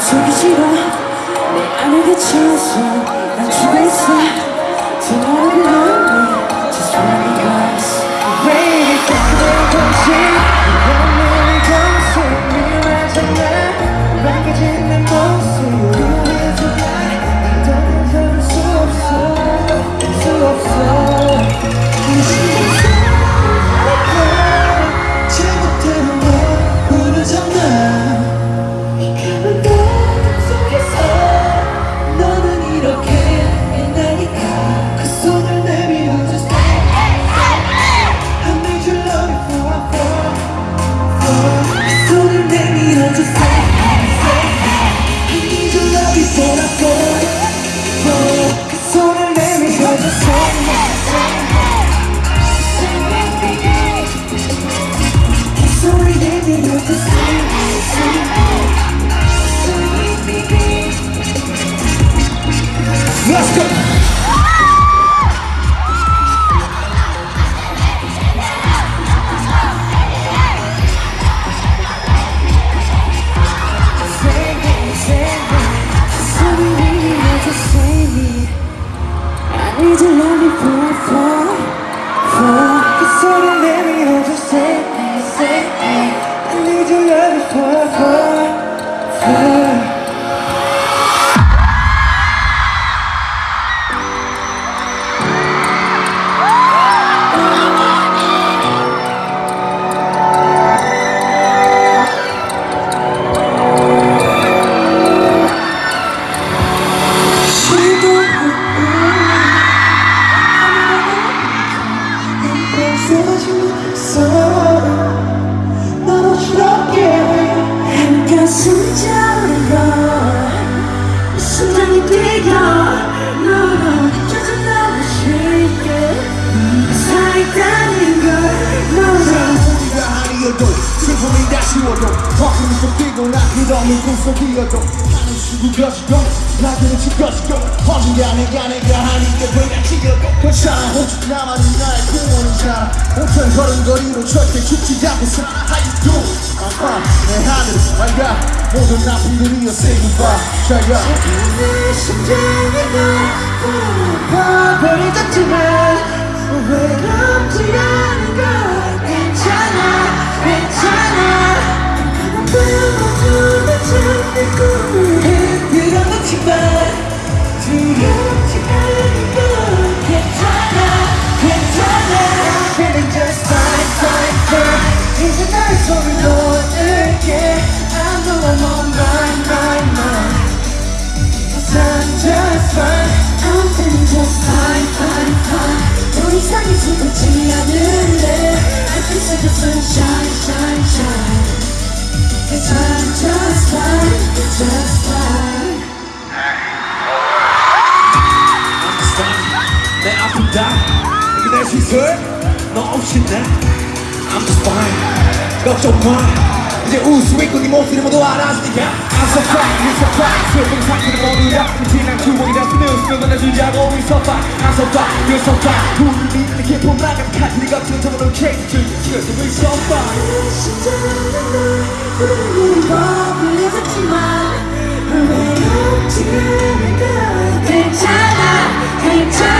속이 싫어 내 안에 갇혀서 난 죽어 있어. Tonight we lonely 그 손을 내밀어 just say I need your love before I fall, fall. 그 손을 내밀어 just say 그 손을 내밀어 just say Let's go! 아니어도 슬픔이 다시워도 허공이 좀 뛰고 나 그럼을 꿈속이어도 나는 수고 것이고 나그는 칠 것이고 언젠가 내가 내가 하니까 왜같이여도 괜찮아. 오직 나만이 나의 꿈원이잖아. 온천 걸음거리로 절대 죽지 않고 살아 How you do? I'm fine 내 하늘은 맑아 모든 나쁜 say goodbye 잘 가 내 심장이 널 버버리졌지만 외롭지 않은 the sunshine shine shine Cause I'm just fine just fine 내 아픔 다 이겨낼 수 있어 너 없이 난 I'm just fine 걱정 마 이제 네 목소리 모두 알았으니까 I'm so fine, you're so fine 슬픈 상태를 We're so fine, I'm so fine, you're so fine 우리 믿는 기쁨 나가득한 네 같은 정으로 케이크 줄줄 We're so fine 심장은 널 부르는 법을 잊었지만 외롭지 않은 걸 괜찮아. 괜찮아